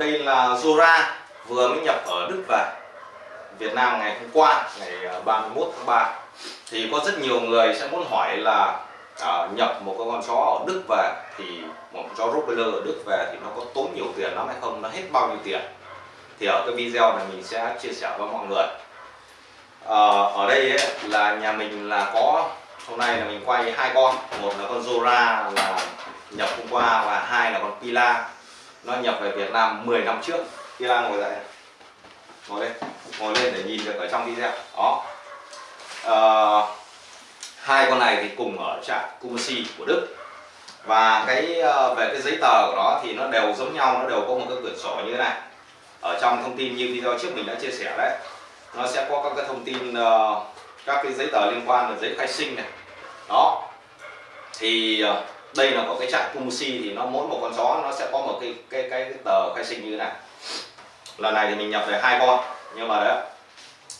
Đây là Zora vừa mới nhập ở Đức về Việt Nam ngày hôm qua ngày ờ, 31 tháng 3 thì có rất nhiều người sẽ muốn hỏi là à, nhập một con chó ở Đức về thì một con chó Rottweiler ở Đức về thì nó có tốn nhiều tiền lắm hay không nó hết bao nhiêu tiền? Thì ở cái video này mình sẽ chia sẻ với mọi người. À, ở đây ấy, là nhà mình là có hôm nay là mình quay hai con. Một là con Zora là nhập hôm qua và hai là con Pila nó nhập về Việt Nam 10 năm trước. Khi đang ngồi dậy. Ngồi lên ngồi lên để nhìn được ở trong video. Đó. À, hai con này thì cùng ở trạm Kumasi của Đức. Và cái ờ, về cái giấy tờ của nó thì nó đều giống nhau nó đều có một cái quyển sổ như thế này. Ở trong thông tin như video trước mình đã chia sẻ đấy. Nó sẽ có các cái thông tin ờ, các cái giấy tờ liên quan là giấy khai sinh này. Đó. Thì đây là có cái trại Kumusi thì nó mỗi một con chó nó sẽ có một cái cái cái, cái tờ khai sinh như thế này. Lần này thì mình nhập về hai con nhưng mà đấy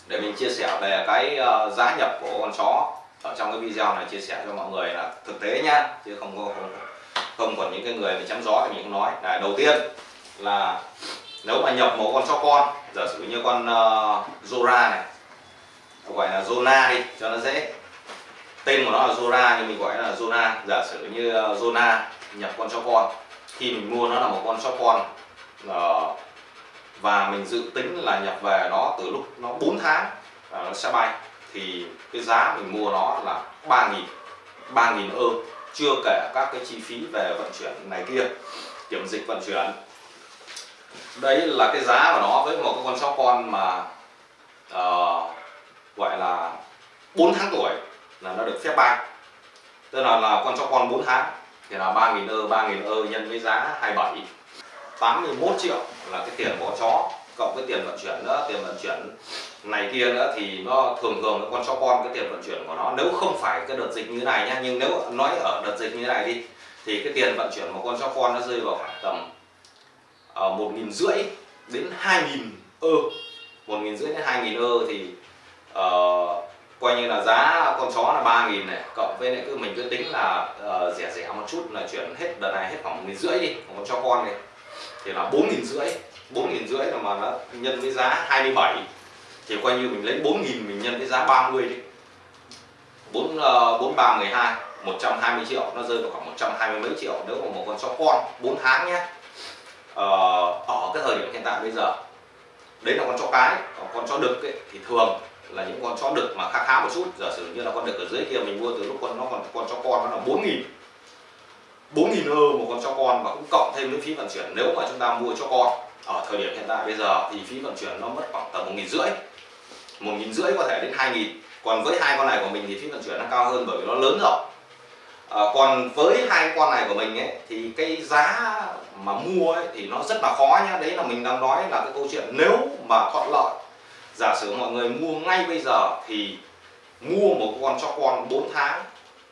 để mình chia sẻ về cái uh, giá nhập của con chó ở trong cái video này chia sẻ cho mọi người là thực tế nhá chứ không có không, không còn những cái người mà chấm gió thì mình không nói. Là đầu tiên là nếu mà nhập một con chó con giả sử như con uh, Zora này gọi là Zona đi cho nó dễ tên của nó là Zora nhưng mình gọi là Zona. Giả sử như ờ, Zona nhập con chó con. Khi mình mua nó là một con chó con ờ, và mình dự tính là nhập về nó từ lúc nó 4 tháng ờ, nó sẽ bay thì cái giá mình mua nó là 3.000 3.000 ơ chưa kể các cái chi phí về vận chuyển này kia kiểm dịch vận chuyển. Đấy là cái giá của nó với một cái con chó con mà uh, gọi là 4 tháng tuổi là nó được phép bay. Tức là là con chó con 4 tháng thì là 3.000 ơ 3.000 ơ nhân với giá 27 81 triệu là cái tiền bỏ chó cộng với tiền vận chuyển nữa tiền vận chuyển này kia nữa thì nó thường thường cái con chó con cái tiền vận chuyển của nó nếu không phải cái đợt dịch như này nhá nhưng nếu nói ở đợt dịch như này đi thì cái tiền vận chuyển một con chó con nó rơi vào khoảng tầm ờ, một nghìn rưỡi đến hai nghìn ơ. Một nghìn rưỡi đến hai nghìn ơ thì uh, coi như là giá con chó là ba nghìn này cộng với lại cứ mình cứ tính là uh, rẻ rẻ một chút là chuyển hết đợt này hết khoảng một nghìn rưỡi đi còn cho con này. Thì là bốn nghìn rưỡi bốn nghìn rưỡi là mà nó nhân với giá 27 thì coi như mình lấy 4 nghìn mình nhân với giá 30 đi. 4 4 3 12 120 triệu nó rơi vào khoảng 120 mấy triệu nếu mà một con chó con 4 tháng nhé. Ờ, ở cái thời điểm hiện tại bây giờ đấy là con chó cái còn con chó đực ấy, thì thường là những con chó đực mà khá khá một chút. Giả sử như là con đực ở dưới kia mình mua từ lúc con nó còn con chó con nó là 4 nghìn. 4 nghìn ơ một con chó con và cũng cộng thêm những phí vận chuyển. Nếu mà chúng ta mua cho con ở thời điểm hiện tại bây giờ thì phí vận chuyển nó mất khoảng tầm một nghìn rưỡi. một nghìn rưỡi có thể đến hai nghìn. Còn với hai con này của mình thì phí vận chuyển nó cao hơn bởi vì nó lớn rồi. À, còn với hai con này của mình ấy thì cái giá mà mua ấy, thì nó rất là khó nhá. Đấy là mình đang nói là cái câu chuyện nếu mà thuận lợi giả sử mọi người mua ngay bây giờ thì mua một con chó con 4 tháng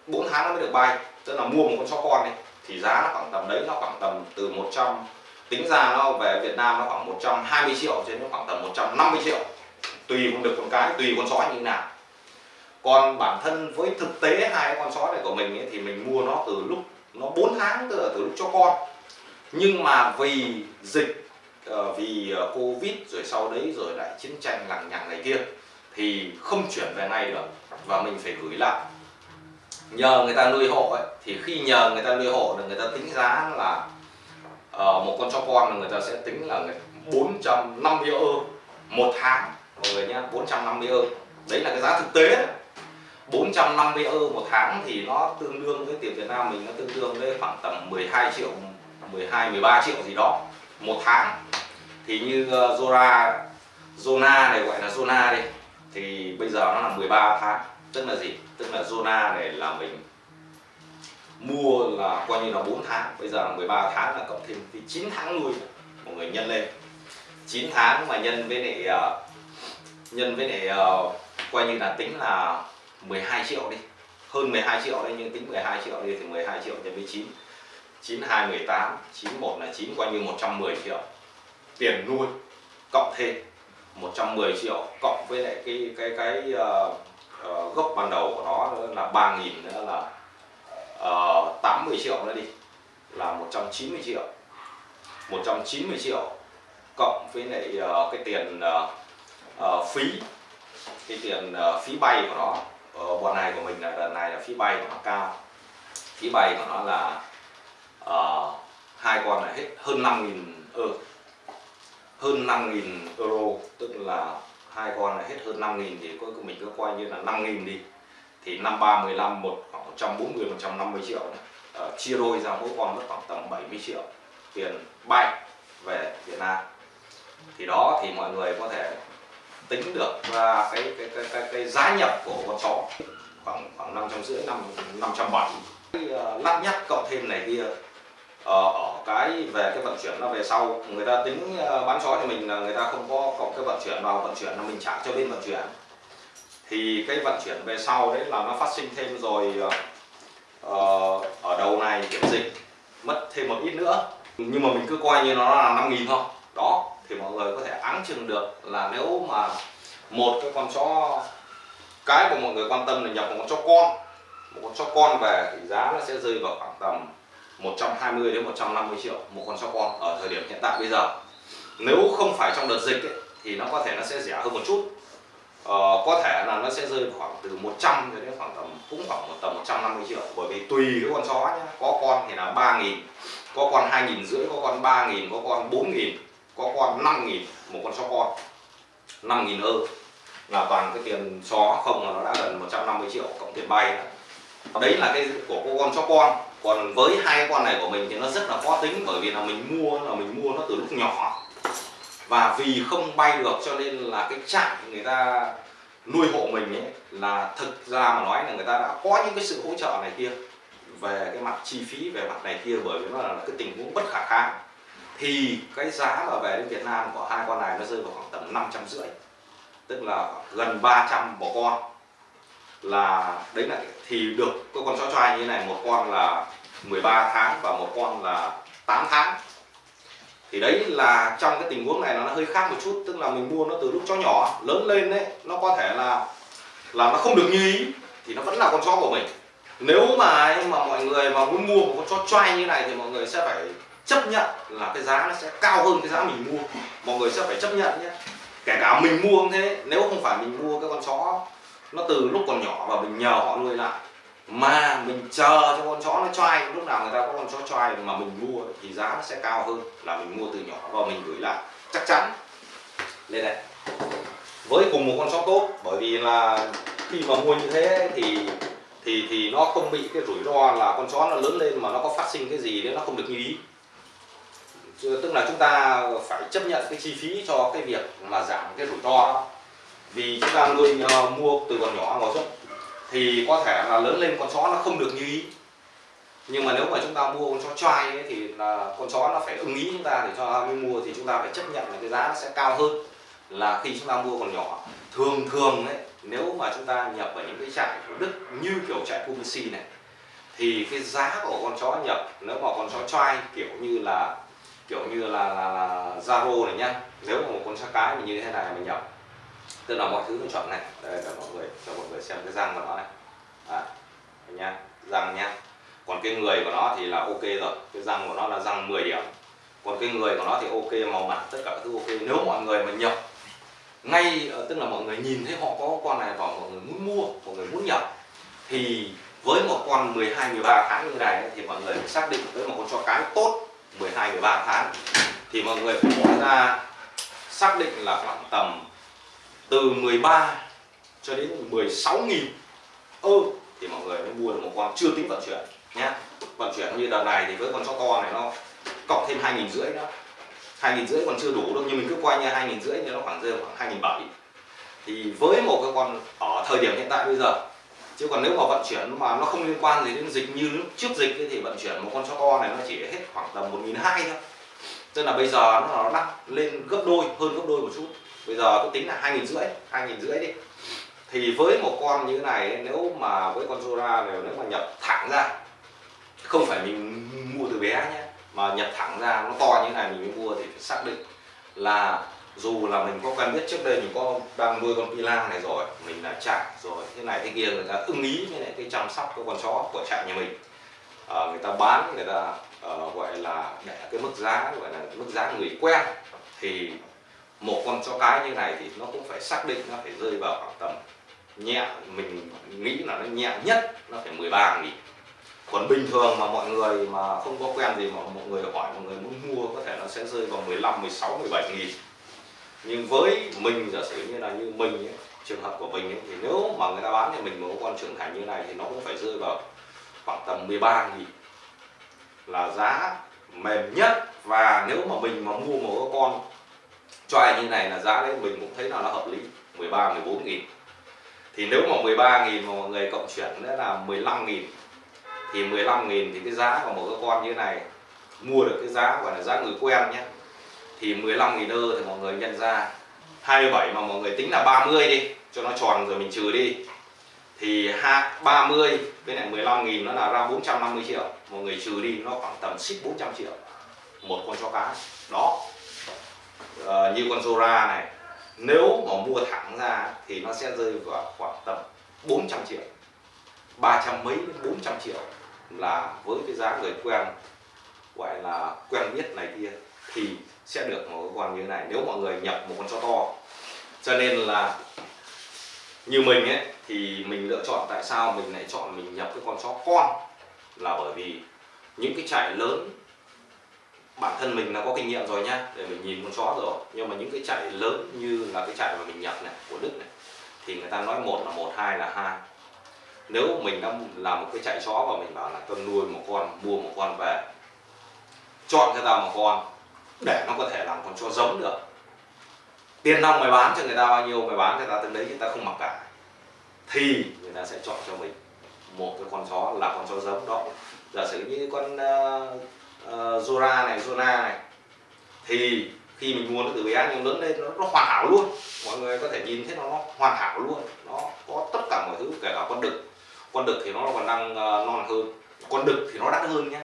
4 tháng nó mới được bay. Tức là mua một con chó con đi thì giá nó khoảng tầm đấy nó khoảng tầm từ 100 tính ra nó về Việt Nam nó khoảng 120 triệu cho đến khoảng tầm 150 triệu. Tùy con được con cái tùy con chó như thế nào. Còn bản thân với thực tế hai con chó này của mình ấy, thì mình mua nó từ lúc nó 4 tháng từ từ lúc cho con. Nhưng mà vì dịch Ờ, vì ờ, covid rồi sau đấy rồi lại chiến tranh lằng nhằng này kia thì không chuyển về ngay được và mình phải gửi lại. Nhờ người ta nuôi hộ ấy, thì khi nhờ người ta nuôi hộ là người ta tính giá là uh, một con chó con là người ta sẽ tính là 450 ơ một tháng mọi người nhé 450 ơ. Đấy là cái giá thực tế. 450 ơ một tháng thì nó tương đương với tiền Việt Nam mình nó tương đương với khoảng tầm 12 triệu 12 13 triệu gì đó một tháng thì như ờ, Zora Zona này, gọi là Zona đi, thì bây giờ nó là 13 tháng. Tức là gì? Tức là zona này là mình mua là coi như là 4 tháng. Bây giờ là 13 tháng là cộng thêm thì 9 tháng nuôi mọi người nhân lên. 9 tháng mà nhân với lại ờ, nhân với lại ờ, coi như là tính là 12 triệu đi. Hơn 12 triệu đấy, nhưng tính 12 triệu đi thì 12 triệu nhân với 9 92 18 91 là 9 coi như 110 triệu tiền nuôi cộng thêm 110 triệu cộng với lại cái cái cái uh, uh, gốc ban đầu của nó là 3.000 nữa là uh, 80 ờ, triệu nữa đi là 190 triệu. 190 triệu cộng với lại uh, cái tiền uh, uh, phí cái tiền uh, phí bay của nó. Uh, bọn này của mình là lần này là phí bay của nó cao. Phí bay của nó là uh, hai con là hết hơn 5.000 euro hơn 5.000 euro tức là hai con là hết hơn 5.000 thì cuối cùng mình cứ coi như là 5.000 đi. Thì năm ba 15 một khoảng 140 150 triệu. Uh, chia đôi ra mỗi con mất khoảng tầm 70 triệu tiền bay về Việt Nam. Thì đó thì mọi người có thể tính được ra cái cái cái cái, cái giá nhập của con chó khoảng khoảng năm trăm rưỡi năm năm trăm bảy. Ờ, lắp nhắc cộng thêm này kia Ờ, ở cái về cái vận chuyển nó về sau người ta tính ờ, bán chó thì mình là người ta không có cộng cái vận chuyển vào vận chuyển là mình trả cho bên vận chuyển. Thì cái vận chuyển về sau đấy là nó phát sinh thêm rồi uh, ở đầu này kiểm dịch mất thêm một ít nữa. Nhưng mà mình cứ coi như nó là 5 nghìn thôi. Đó thì mọi người có thể áng chừng được là nếu mà một cái con chó cái mà mọi người quan tâm là nhập một con chó con một con chó con về thì giá nó sẽ rơi vào khoảng tầm 120 đến 150 triệu một con sóc con ở thời điểm hiện tại bây giờ. Nếu không phải trong đợt dịch ấy, thì nó có thể nó sẽ rẻ hơn một chút. Ờ, có thể là nó sẽ rơi khoảng từ 100 cho đến khoảng tầm cũng khoảng một tầm 150 triệu. Bởi vì tùy cái con chó nhé có con thì là 3 nghìn có con hai nghìn rưỡi có con 3 nghìn có con 4 nghìn có con 5 nghìn một con chó con. 5 nghìn ơ là toàn cái tiền chó không là nó đã gần 150 triệu cộng tiền bay. Đó. đấy là cái của con chó con còn với hai con này của mình thì nó rất là khó tính, bởi vì là mình mua là mình mua nó từ lúc nhỏ. Và vì không bay được cho nên là cái trại người ta nuôi hộ mình ấy, là thực ra mà nói là người ta đã có những cái sự hỗ trợ này kia về cái mặt chi phí, về mặt này kia, bởi vì nó là cái tình huống bất khả kháng. Thì cái giá mà về đến Việt Nam của hai con này nó rơi vào khoảng tầm năm trăm rưỡi, tức là gần 300 một con. Là đấy là thì được cái con chó trai như thế này, một con là 13 tháng và một con là 8 tháng. Thì đấy là trong cái tình huống này nó hơi khác một chút, tức là mình mua nó từ lúc chó nhỏ, lớn lên đấy nó có thể là là nó không được như ý, thì nó vẫn là con chó của mình. Nếu mà mà mọi người mà muốn mua một con chó trai như này thì mọi người sẽ phải chấp nhận là cái giá nó sẽ cao hơn cái giá mình mua. Mọi người sẽ phải chấp nhận nhé. Kể cả mình mua cũng thế, nếu không phải mình mua cái con chó nó từ lúc còn nhỏ và mình nhờ họ nuôi lại. Mà mình chờ cho con chó nó choai lúc nào người ta có con chó choai mà mình mua thì giá nó sẽ cao hơn là mình mua từ nhỏ và mình gửi lại. Chắc chắn. Lên đây với cùng một con chó tốt, bởi vì là khi mà mua như thế thì thì thì nó không bị cái rủi ro là con chó nó lớn lên mà nó có phát sinh cái gì đấy nó không được như ý. Tức là chúng ta phải chấp nhận cái chi phí cho cái việc mà giảm cái rủi ro đó vì chúng ta nuôi uh, mua từ còn nhỏ vào xuất thì có thể là lớn lên con chó nó không được như ý. Nhưng mà nếu mà chúng ta mua con chó trai ấy, thì là con chó nó phải ưng ý chúng ta để cho mới mua thì chúng ta phải chấp nhận là cái giá nó sẽ cao hơn là khi chúng ta mua còn nhỏ. Thường thường ấy nếu mà chúng ta nhập ở những cái trại của Đức như kiểu trại Publici này thì cái giá của con chó nhập nếu mà con chó trai kiểu như là kiểu như là là, là Zaro này nhá nếu mà một con chó cái mình như thế này mình nhập tức là mọi thứ nó chọn này. Đây cho mọi người cho mọi người xem cái răng của nó này. À, nhá răng nhá. Còn cái người của nó thì là ok rồi. Cái răng của nó là răng 10 điểm. Còn cái người của nó thì ok màu mặt tất cả các thứ ok. Nếu mọi người mà nhập ngay ờ, tức là mọi người nhìn thấy họ có con này và mọi người muốn mua mọi người muốn nhập thì với một con 12 13 tháng như này thì mọi người phải xác định với một con chó cái tốt 12 13 tháng. Thì mọi người phải bỏ ra xác định là khoảng tầm từ 13 cho đến 16 nghìn. Ơ, thì mọi người mới mua được một con chưa tính vận chuyển nhé vận chuyển như đợt này thì với con chó to này nó cộng thêm hai nghìn rưỡi nữa. hai nghìn rưỡi còn chưa đủ đâu, nhưng mình cứ quay như hai nghìn rưỡi thì nó khoảng rơi khoảng hai nghìn bảy. Thì với một cái con ở thời điểm hiện tại bây giờ, chứ còn nếu mà vận chuyển mà nó không liên quan gì đến dịch như lúc trước dịch thì vận chuyển một con chó to này nó chỉ hết khoảng tầm một nghìn hai thôi. Tức là bây giờ nó đắt lên gấp đôi, hơn gấp đôi một chút giờ tôi tính là hai nghìn rưỡi hai nghìn rưỡi đi. Thì với một con như thế này nếu mà với con Zora này nếu mà nhập thẳng ra không phải mình mua từ bé nhé mà nhập thẳng ra nó to như thế này mình mới mua thì phải xác định là dù là mình có quen biết trước đây mình có đang nuôi con pila này rồi mình đã chạy rồi thế này thế kia người ta ưng ý với lại cái chăm sóc cái con chó của trại nhà mình. À, người ta bán người ta uh, gọi là để cái mức giá gọi là mức giá người quen thì một con chó cái như này thì nó cũng phải xác định nó phải rơi vào khoảng tầm nhẹ mình nghĩ là nó nhẹ nhất nó phải 13 nghìn. Còn bình thường mà mọi người mà không có quen gì mà mọi người hỏi mọi người muốn mua có thể nó sẽ rơi vào 15 16 17 nghìn. Nhưng với mình giả sử như là như mình ấy, trường hợp của mình ấy, thì nếu mà người ta bán cho mình một con trưởng thành như này thì nó cũng phải rơi vào khoảng tầm 13 nghìn. Là giá mềm nhất và nếu mà mình mà mua một con cho ai như này là giá đấy, mình cũng thấy là nó hợp lý. 13 14 nghìn. Thì nếu mà 13 nghìn mà mọi người cộng chuyển nữa là 15 nghìn. Thì 15 nghìn thì cái giá của một cái con như này, mua được cái giá gọi là giá người quen nhé. Thì 15 nghìn ơ thì mọi người nhân ra 27 mà mọi người tính là 30 đi, cho nó tròn rồi mình trừ đi. Thì 30 với này 15 nghìn nó là ra 450 triệu. Mọi người trừ đi, nó khoảng tầm xích 400 triệu. Một con chó cá. Đó như con Zora này, nếu mà mua thẳng ra thì nó sẽ rơi vào khoảng tầm 400 triệu 300 mấy đến 400 triệu là với cái giá người quen, gọi là quen biết này kia thì sẽ được một cái con như thế này. Nếu mọi người nhập một con chó to, cho nên là như mình ấy, thì mình lựa chọn tại sao mình lại chọn mình nhập cái con chó con là bởi vì những cái trại lớn bản thân mình là có kinh nghiệm rồi nhá để mình nhìn con chó rồi. Nhưng mà những cái chạy lớn như là cái chạy mà mình nhập này của Đức này thì người ta nói một là một hai là hai. Nếu mình đã làm một cái chạy chó và mình bảo là tôi nuôi một con mua một con về chọn cho ta một con để nó có thể làm con chó giống được. Tiền nong mày bán cho người ta bao nhiêu mày bán cho ta từng đấy người ta không mặc cả. Thì người ta sẽ chọn cho mình một cái con chó là con chó giống đó. Giả sử như con uh, Ờ, Zora này Zona này. Thì khi mình mua nó từ bé nhưng lớn lên nó, nó hoàn hảo luôn. Mọi người có thể nhìn thấy nó, nó hoàn hảo luôn. Nó có tất cả mọi thứ kể cả con đực. Con đực thì nó còn đang uh, non hơn. Con đực thì nó đắt hơn nhé